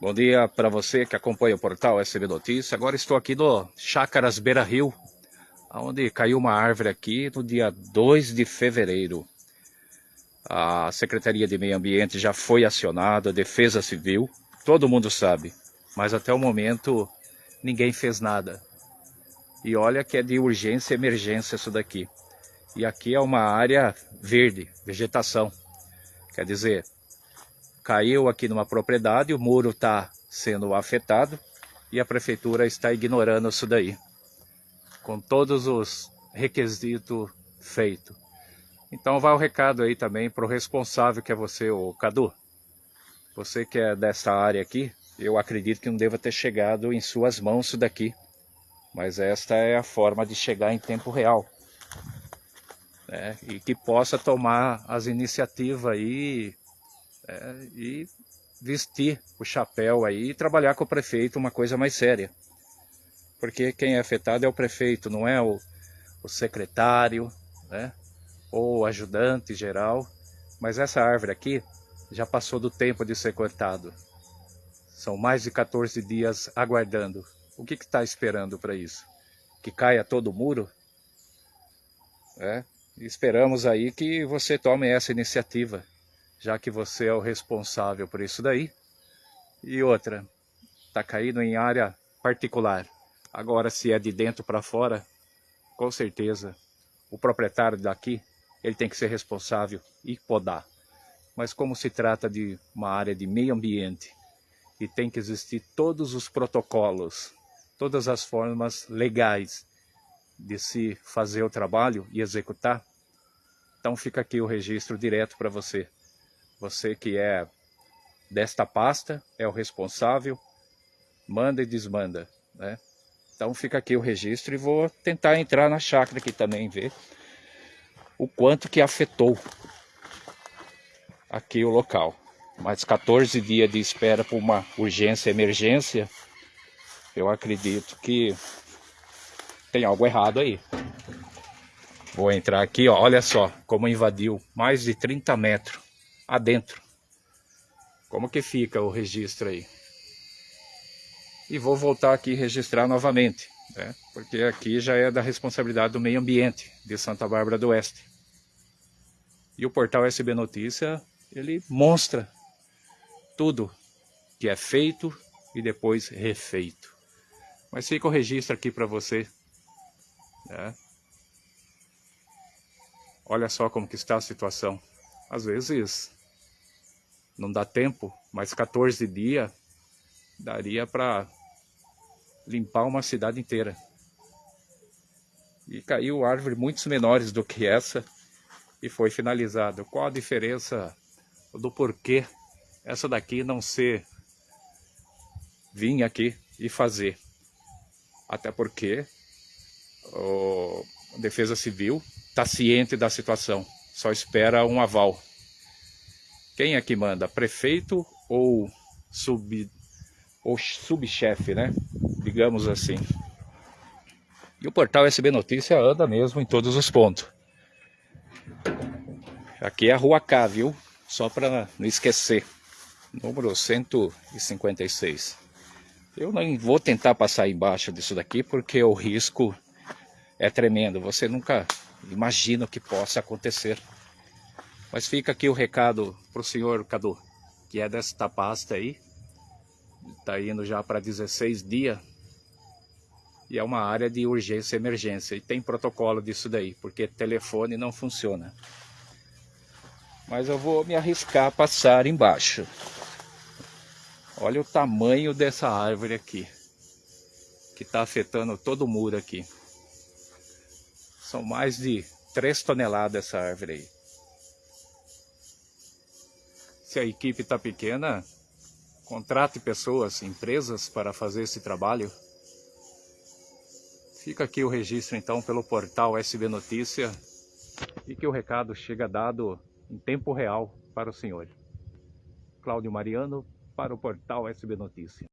Bom dia para você que acompanha o portal SB Notícias. Agora estou aqui no Chácaras Beira Rio, onde caiu uma árvore aqui no dia 2 de fevereiro. A Secretaria de Meio Ambiente já foi acionada, a Defesa Civil, todo mundo sabe, mas até o momento ninguém fez nada. E olha que é de urgência e emergência isso daqui. E aqui é uma área verde, vegetação. Quer dizer, caiu aqui numa propriedade, o muro está sendo afetado e a prefeitura está ignorando isso daí, com todos os requisitos feitos. Então vai o recado aí também para o responsável que é você, o Cadu. Você que é dessa área aqui, eu acredito que não deva ter chegado em suas mãos isso daqui. Mas esta é a forma de chegar em tempo real. Né? E que possa tomar as iniciativas aí é, e vestir o chapéu aí e trabalhar com o prefeito uma coisa mais séria. Porque quem é afetado é o prefeito, não é o, o secretário, né? ou o ajudante geral. Mas essa árvore aqui já passou do tempo de ser cortado. São mais de 14 dias aguardando. O que está esperando para isso? Que caia todo o muro? É? Esperamos aí que você tome essa iniciativa já que você é o responsável por isso daí. E outra, está caindo em área particular. Agora, se é de dentro para fora, com certeza, o proprietário daqui, ele tem que ser responsável e podar. Mas como se trata de uma área de meio ambiente e tem que existir todos os protocolos, todas as formas legais de se fazer o trabalho e executar, então fica aqui o registro direto para você. Você que é desta pasta, é o responsável, manda e desmanda, né? Então fica aqui o registro e vou tentar entrar na chácara aqui também, ver o quanto que afetou aqui o local. Mais 14 dias de espera por uma urgência, emergência, eu acredito que tem algo errado aí. Vou entrar aqui, ó, olha só como invadiu mais de 30 metros adentro. Como que fica o registro aí? E vou voltar aqui registrar novamente, né? porque aqui já é da responsabilidade do meio ambiente de Santa Bárbara do Oeste. E o portal SB Notícia, ele mostra tudo que é feito e depois refeito. Mas fica o registro aqui para você. Né? Olha só como que está a situação. Às vezes não dá tempo, mas 14 dias daria para limpar uma cidade inteira. E caiu árvore muitos menores do que essa e foi finalizado. Qual a diferença do porquê essa daqui não ser vir aqui e fazer? Até porque o Defesa Civil está ciente da situação, só espera um aval. Quem é que manda? Prefeito ou sub ou subchefe, né? Digamos assim. E o portal SB Notícia anda mesmo em todos os pontos. Aqui é a Rua K, viu? Só para não esquecer. Número 156. Eu não vou tentar passar embaixo disso daqui porque o risco é tremendo. Você nunca imagina o que possa acontecer. Mas fica aqui o recado para o senhor Cadu, que é desta pasta aí. Está indo já para 16 dias. E é uma área de urgência e emergência. E tem protocolo disso daí, porque telefone não funciona. Mas eu vou me arriscar a passar embaixo. Olha o tamanho dessa árvore aqui. Que está afetando todo o muro aqui. São mais de 3 toneladas essa árvore aí. Se a equipe está pequena, contrate pessoas, empresas para fazer esse trabalho. Fica aqui o registro então pelo portal SB Notícia e que o recado chega dado em tempo real para o senhor. Cláudio Mariano para o portal SB Notícia.